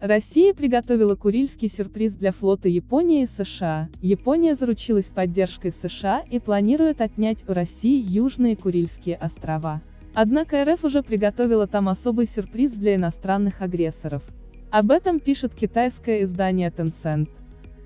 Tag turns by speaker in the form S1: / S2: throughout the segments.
S1: Россия приготовила Курильский сюрприз для флота Японии и США. Япония заручилась поддержкой США и планирует отнять у России Южные Курильские острова. Однако РФ уже приготовила там особый сюрприз для иностранных агрессоров. Об этом пишет китайское издание Tencent.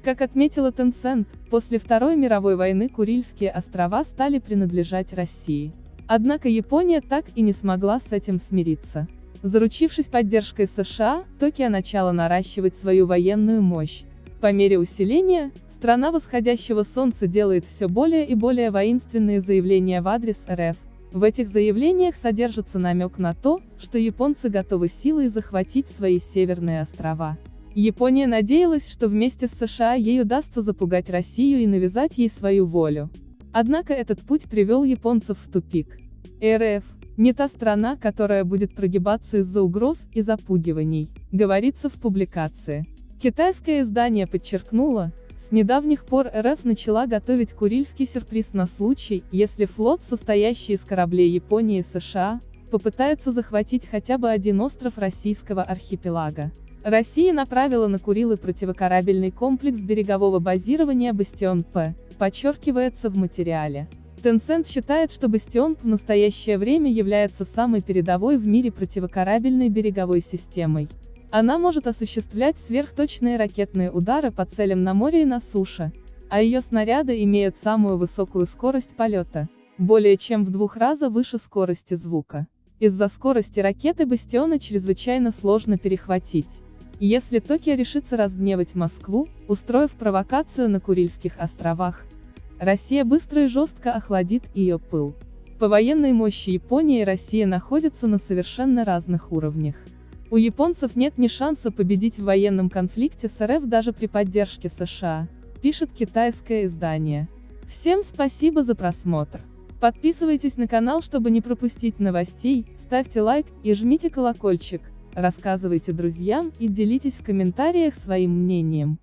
S1: Как отметила Tencent, после Второй мировой войны Курильские острова стали принадлежать России. Однако Япония так и не смогла с этим смириться. Заручившись поддержкой США, Токио начала наращивать свою военную мощь. По мере усиления, страна восходящего солнца делает все более и более воинственные заявления в адрес РФ. В этих заявлениях содержится намек на то, что японцы готовы силой захватить свои северные острова. Япония надеялась, что вместе с США ей удастся запугать Россию и навязать ей свою волю. Однако этот путь привел японцев в тупик. РФ не та страна, которая будет прогибаться из-за угроз и запугиваний, говорится в публикации. Китайское издание подчеркнуло, с недавних пор РФ начала готовить Курильский сюрприз на случай, если флот, состоящий из кораблей Японии и США, попытается захватить хотя бы один остров российского архипелага. Россия направила на Курилы противокорабельный комплекс берегового базирования «Бастион-П», подчеркивается в материале. Tencent считает, что «Бастион» в настоящее время является самой передовой в мире противокорабельной береговой системой. Она может осуществлять сверхточные ракетные удары по целям на море и на суше, а ее снаряды имеют самую высокую скорость полета, более чем в двух раза выше скорости звука. Из-за скорости ракеты «Бастиона» чрезвычайно сложно перехватить. Если Токио решится разгневать Москву, устроив провокацию на Курильских островах, Россия быстро и жестко охладит ее пыл. По военной мощи Япония и Россия находятся на совершенно разных уровнях. У японцев нет ни шанса победить в военном конфликте с РФ даже при поддержке США, пишет китайское издание. Всем спасибо за просмотр. Подписывайтесь на канал, чтобы не пропустить новостей, ставьте лайк и жмите колокольчик, рассказывайте друзьям и делитесь в комментариях своим мнением.